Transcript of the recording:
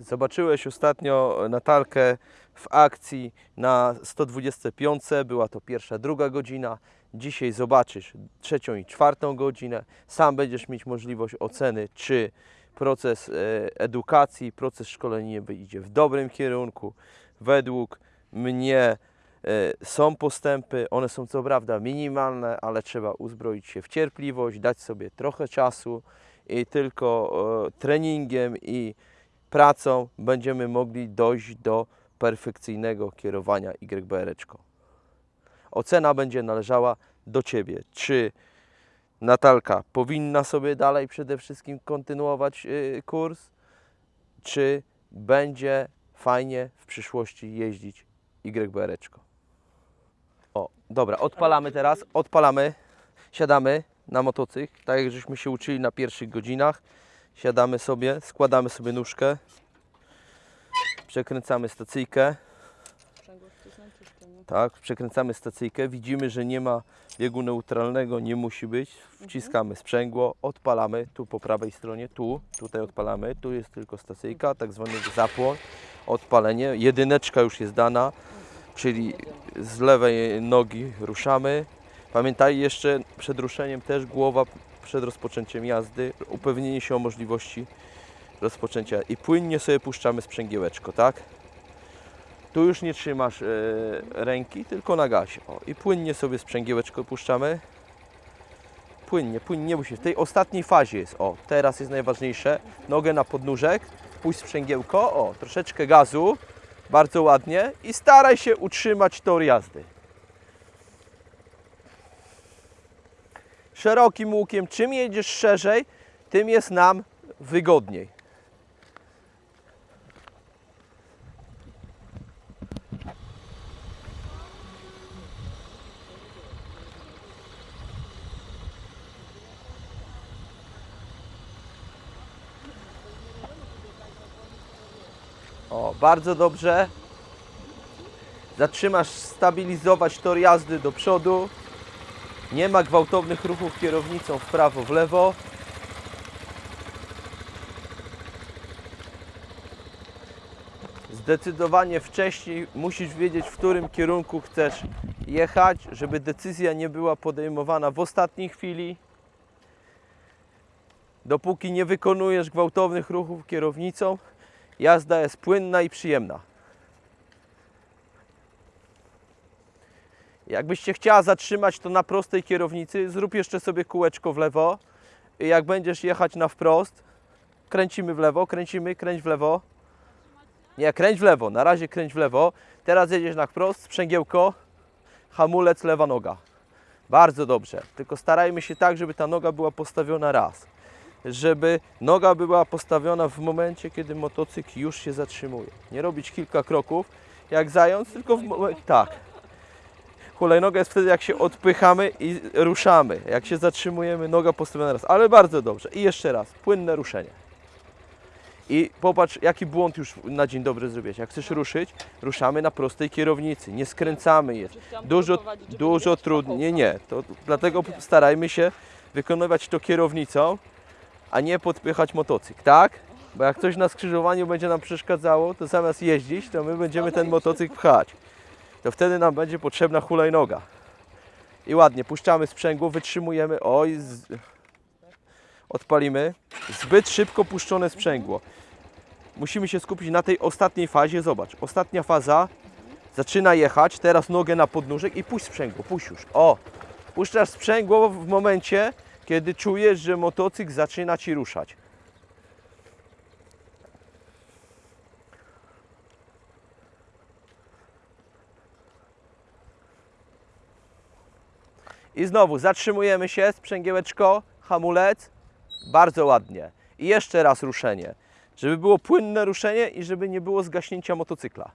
Zobaczyłeś ostatnio Natalkę w akcji na 125. Była to pierwsza, druga godzina. Dzisiaj zobaczysz trzecią i czwartą godzinę. Sam będziesz mieć możliwość oceny, czy proces e, edukacji, proces szkoleniowy idzie w dobrym kierunku. Według mnie e, są postępy, one są co prawda minimalne, ale trzeba uzbroić się w cierpliwość, dać sobie trochę czasu i tylko e, treningiem i pracą będziemy mogli dojść do perfekcyjnego kierowania YBR. Ocena będzie należała do Ciebie. Czy Natalka powinna sobie dalej przede wszystkim kontynuować y, kurs, czy będzie fajnie w przyszłości jeździć YBR? O, dobra, odpalamy teraz, odpalamy, siadamy na motocykl, tak jak żeśmy się uczyli na pierwszych godzinach. Siadamy sobie, składamy sobie nóżkę, przekręcamy stacyjkę, tak, przekręcamy stacyjkę, widzimy, że nie ma biegu neutralnego, nie musi być, wciskamy sprzęgło, odpalamy, tu po prawej stronie, tu, tutaj odpalamy, tu jest tylko stacyjka, tak zwany zapłon, odpalenie, jedyneczka już jest dana, czyli z lewej nogi ruszamy. Pamiętaj jeszcze przed ruszeniem też głowa przed rozpoczęciem jazdy, upewnienie się o możliwości rozpoczęcia i płynnie sobie puszczamy sprzęgiełeczko, tak? Tu już nie trzymasz e, ręki, tylko na gazie. O, I płynnie sobie sprzęgiełeczko puszczamy. Płynnie, płynnie, nie musi. W tej ostatniej fazie jest, o, teraz jest najważniejsze. Nogę na podnóżek, puść sprzęgiełko, o, troszeczkę gazu, bardzo ładnie i staraj się utrzymać tor jazdy. Szerokim łukiem, czym jedziesz szerzej, tym jest nam wygodniej. O, bardzo dobrze. Zatrzymasz stabilizować tor jazdy do przodu. Nie ma gwałtownych ruchów kierownicą w prawo, w lewo. Zdecydowanie wcześniej musisz wiedzieć, w którym kierunku chcesz jechać, żeby decyzja nie była podejmowana w ostatniej chwili. Dopóki nie wykonujesz gwałtownych ruchów kierownicą, jazda jest płynna i przyjemna. Jakbyś chciała zatrzymać, to na prostej kierownicy zrób jeszcze sobie kółeczko w lewo. Jak będziesz jechać na wprost, kręcimy w lewo, kręcimy, kręć w lewo. Nie, kręć w lewo, na razie kręć w lewo. Teraz jedziesz na wprost, sprzęgiełko, hamulec, lewa noga. Bardzo dobrze, tylko starajmy się tak, żeby ta noga była postawiona raz. Żeby noga była postawiona w momencie, kiedy motocykl już się zatrzymuje. Nie robić kilka kroków jak zając, tylko w momencie. Tak. Hulajnoga jest wtedy, jak się odpychamy i ruszamy. Jak się zatrzymujemy, noga postawiona raz. Ale bardzo dobrze. I jeszcze raz, płynne ruszenie. I popatrz, jaki błąd już na dzień dobry zrobiłeś. Jak chcesz ruszyć, ruszamy na prostej kierownicy. Nie skręcamy je. Dużo, dużo trudniej. Nie, nie. To dlatego starajmy się wykonywać to kierownicą, a nie podpychać motocykl, tak? Bo jak coś na skrzyżowaniu będzie nam przeszkadzało, to zamiast jeździć, to my będziemy ten motocykl pchać. To wtedy nam będzie potrzebna hulajnoga. I ładnie, puszczamy sprzęgło, wytrzymujemy, oj, z... odpalimy. Zbyt szybko puszczone sprzęgło. Musimy się skupić na tej ostatniej fazie, zobacz, ostatnia faza, zaczyna jechać, teraz nogę na podnóżek i puść sprzęgło, puść już, o. Puszczasz sprzęgło w momencie, kiedy czujesz, że motocykl zaczyna Ci ruszać. I znowu zatrzymujemy się, sprzęgiełeczko, hamulec, bardzo ładnie. I jeszcze raz ruszenie, żeby było płynne ruszenie i żeby nie było zgaśnięcia motocykla.